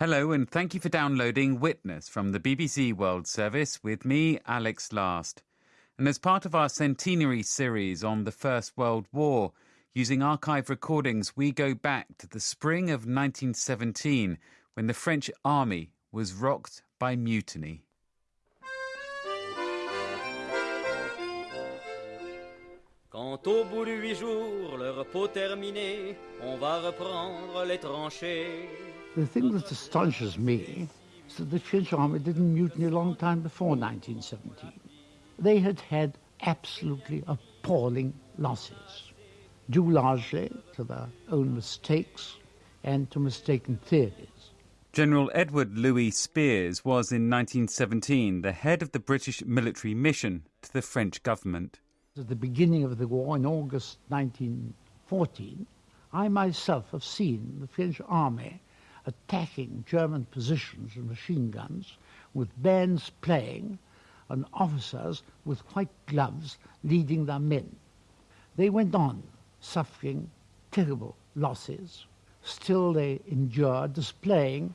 Hello, and thank you for downloading Witness from the BBC World Service with me, Alex Last. And as part of our centenary series on the First World War, using archive recordings, we go back to the spring of 1917 when the French army was rocked by mutiny. Quand au bout de huit jours, le repos terminé, on va reprendre les tranchées. The thing that astonishes me is that the French army didn't mutiny a long time before 1917. They had had absolutely appalling losses, due largely to their own mistakes and to mistaken theories. General Edward Louis Spears was in 1917 the head of the British military mission to the French government. At the beginning of the war in August 1914, I myself have seen the French army attacking German positions and machine guns with bands playing and officers with white gloves leading their men. They went on suffering terrible losses. Still they endured displaying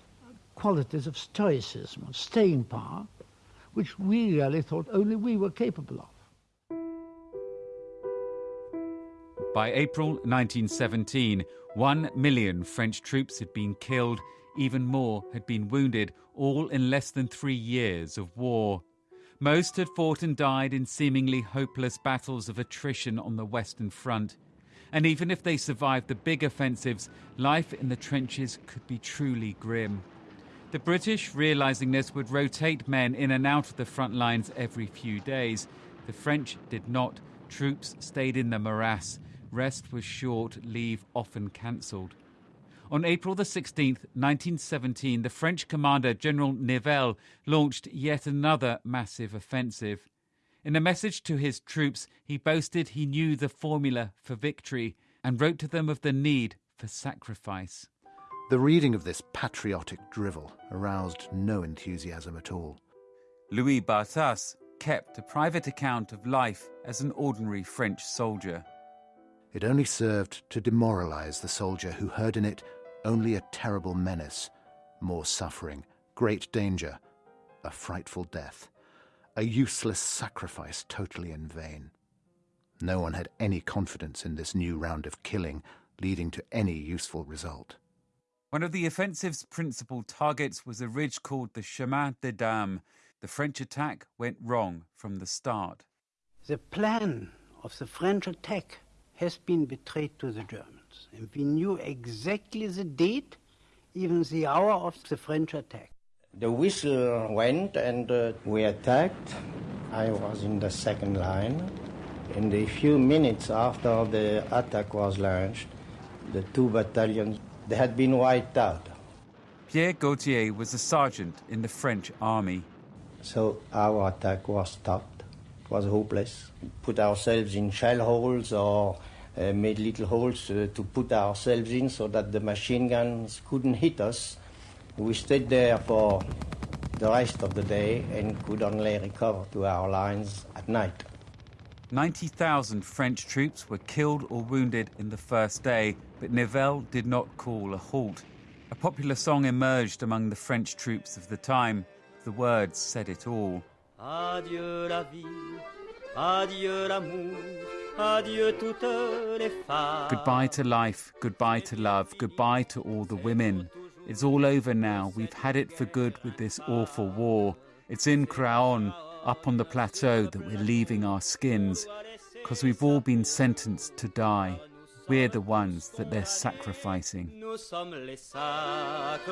qualities of stoicism, of staying power, which we really thought only we were capable of. By April 1917, one million French troops had been killed, even more had been wounded, all in less than three years of war. Most had fought and died in seemingly hopeless battles of attrition on the Western Front. And even if they survived the big offensives, life in the trenches could be truly grim. The British, realizing this, would rotate men in and out of the front lines every few days. The French did not. Troops stayed in the morass. Rest was short, leave often cancelled. On April the 16th, 1917, the French commander General Nivelle launched yet another massive offensive. In a message to his troops, he boasted he knew the formula for victory and wrote to them of the need for sacrifice. The reading of this patriotic drivel aroused no enthusiasm at all. Louis Barthas kept a private account of life as an ordinary French soldier. It only served to demoralize the soldier who heard in it only a terrible menace, more suffering, great danger, a frightful death, a useless sacrifice totally in vain. No one had any confidence in this new round of killing leading to any useful result. One of the offensive's principal targets was a ridge called the Chemin des Dames. The French attack went wrong from the start. The plan of the French attack has been betrayed to the Germans. And we knew exactly the date, even the hour of the French attack. The whistle went and uh, we attacked. I was in the second line. In the few minutes after the attack was launched, the two battalions they had been wiped out. Pierre Gautier was a sergeant in the French army. So our attack was stopped. Was hopeless. Put ourselves in shell holes or uh, made little holes uh, to put ourselves in so that the machine guns couldn't hit us. We stayed there for the rest of the day and could only recover to our lines at night. 90,000 French troops were killed or wounded in the first day, but Nivelle did not call a halt. A popular song emerged among the French troops of the time. The words said it all. Adieu la vie, adieu l'amour, adieu toutes les femmes. Goodbye to life, goodbye to love, goodbye to all the women. It's all over now. We've had it for good with this awful war. It's in Craonne, up on the plateau, that we're leaving our skins, because we've all been sentenced to die. We're the ones that they're sacrificing. Nous sommes les sacrifiés.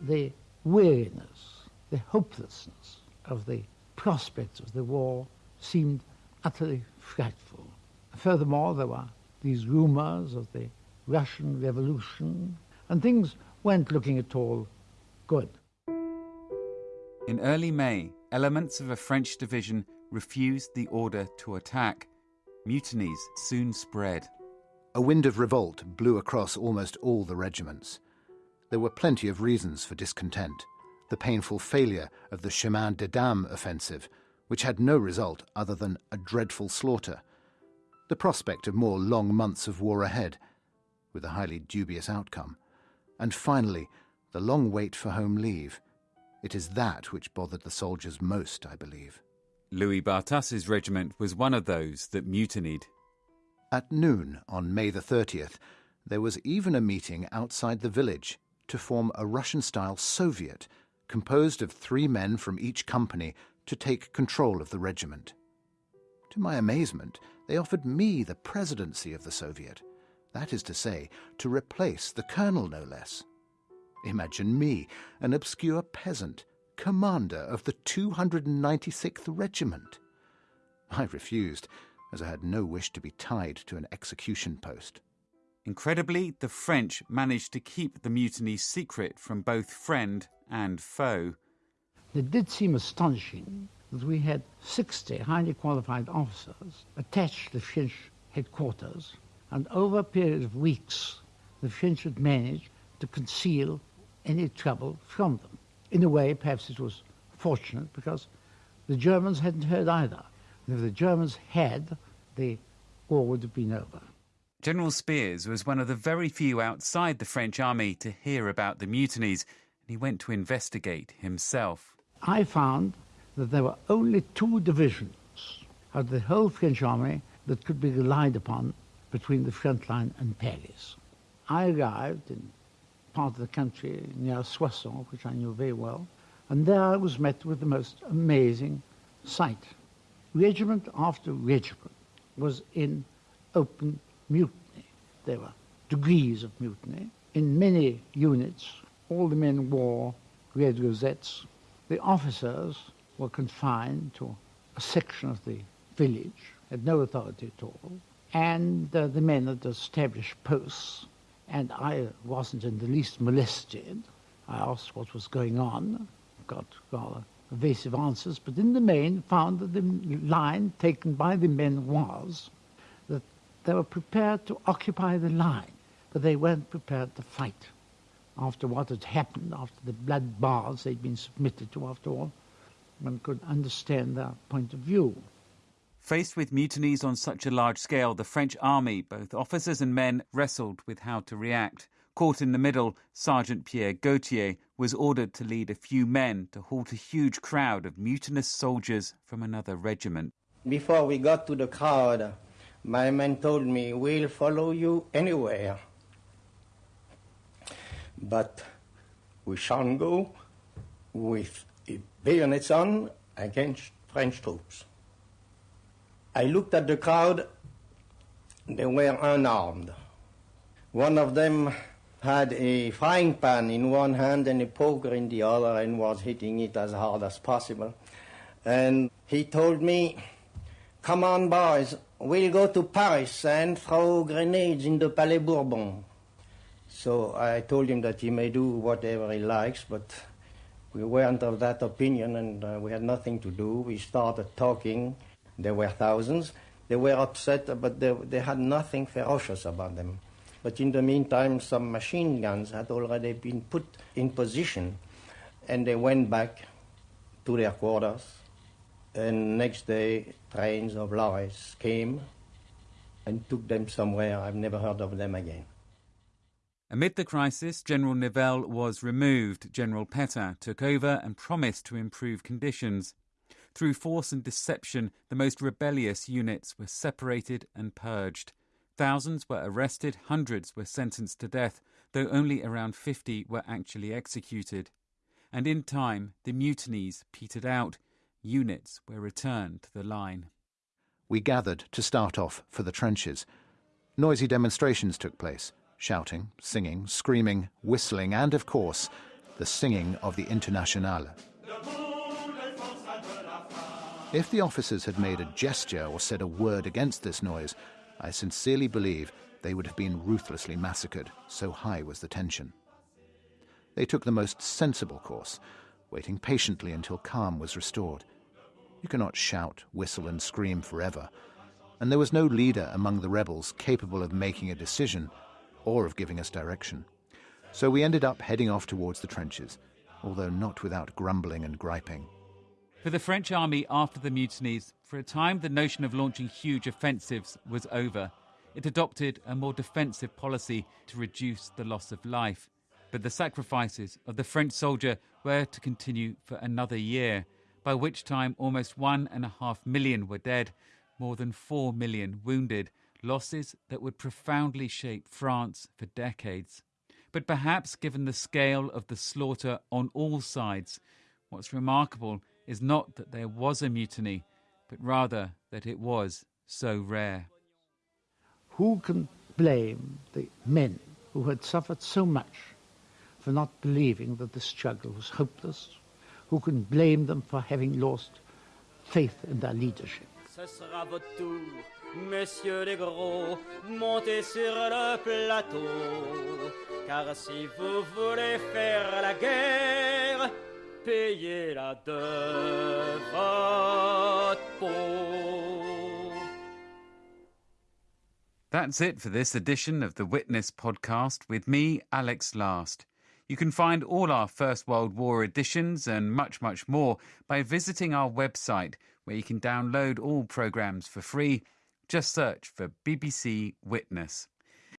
The weariness, the hopelessness of the prospects of the war seemed utterly frightful. Furthermore, there were these rumors of the Russian Revolution, and things weren't looking at all good. In early May, elements of a French division refused the order to attack. Mutinies soon spread. A wind of revolt blew across almost all the regiments. There were plenty of reasons for discontent. The painful failure of the Chemin des Dames offensive, which had no result other than a dreadful slaughter. The prospect of more long months of war ahead, with a highly dubious outcome. And finally, the long wait for home leave. It is that which bothered the soldiers most, I believe. Louis Barthas's regiment was one of those that mutinied. At noon on May the 30th, there was even a meeting outside the village to form a Russian style Soviet composed of three men from each company to take control of the regiment. To my amazement, they offered me the presidency of the Soviet. That is to say, to replace the colonel, no less. Imagine me, an obscure peasant, commander of the 296th Regiment. I refused, as I had no wish to be tied to an execution post. Incredibly, the French managed to keep the mutiny secret from both friend and foe. It did seem astonishing that we had 60 highly qualified officers attached to French headquarters, and over a period of weeks, the French had managed to conceal any trouble from them. In a way, perhaps it was fortunate because the Germans hadn't heard either. And if the Germans had, the war would have been over. General Spears was one of the very few outside the French army to hear about the mutinies, and he went to investigate himself. I found that there were only two divisions of the whole French army that could be relied upon between the front line and Paris. I arrived in part of the country near Soissons, which I knew very well, and there I was met with the most amazing sight. Regiment after regiment was in open mutiny. There were degrees of mutiny. In many units, all the men wore red rosettes. The officers were confined to a section of the village, had no authority at all, and uh, the men had established posts and I wasn't in the least molested. I asked what was going on, got rather evasive answers, but in the main found that the line taken by the men was they were prepared to occupy the line, but they weren't prepared to fight. After what had happened, after the blood baths they'd been submitted to, after all, one could understand their point of view. Faced with mutinies on such a large scale, the French army, both officers and men, wrestled with how to react. Caught in the middle, Sergeant Pierre Gautier was ordered to lead a few men to halt a huge crowd of mutinous soldiers from another regiment. Before we got to the crowd, my men told me, We'll follow you anywhere. But we shan't go with bayonets on against French troops. I looked at the crowd. They were unarmed. One of them had a frying pan in one hand and a poker in the other and was hitting it as hard as possible. And he told me, Come on, boys, we'll go to Paris and throw grenades in the Palais Bourbon. So I told him that he may do whatever he likes, but we weren't of that opinion and uh, we had nothing to do. We started talking there were thousands. They were upset, but they, they had nothing ferocious about them. But in the meantime, some machine guns had already been put in position, and they went back to their quarters. And next day, trains of lorries came and took them somewhere. I've never heard of them again. Amid the crisis, General Nivelle was removed. General Petain took over and promised to improve conditions. Through force and deception, the most rebellious units were separated and purged. Thousands were arrested, hundreds were sentenced to death, though only around 50 were actually executed. And in time, the mutinies petered out. Units were returned to the line. We gathered to start off for the trenches. Noisy demonstrations took place shouting, singing, screaming, whistling, and, of course, the singing of the Internationale. If the officers had made a gesture or said a word against this noise, I sincerely believe they would have been ruthlessly massacred, so high was the tension. They took the most sensible course, waiting patiently until calm was restored. You cannot shout, whistle, and scream forever, and there was no leader among the rebels capable of making a decision or of giving us direction. So we ended up heading off towards the trenches, although not without grumbling and griping. For the French army after the mutinies, for a time the notion of launching huge offensives was over. It adopted a more defensive policy to reduce the loss of life. But the sacrifices of the French soldier were to continue for another year, by which time almost one and a half million were dead, more than four million wounded, losses that would profoundly shape France for decades. But perhaps, given the scale of the slaughter on all sides, what's remarkable is not that there was a mutiny, but rather that it was so rare. Who can blame the men who had suffered so much for not believing that the struggle was hopeless? Who can blame them for having lost faith in their leadership? Ce sera votre tour, messieurs les gros, montez sur le plateau. Car si vous voulez faire la guerre, payez-la de votre peau. That's it for this edition of the Witness podcast with me, Alex Last. You can find all our First World War editions and much, much more by visiting our website, where you can download all programmes for free. Just search for BBC Witness.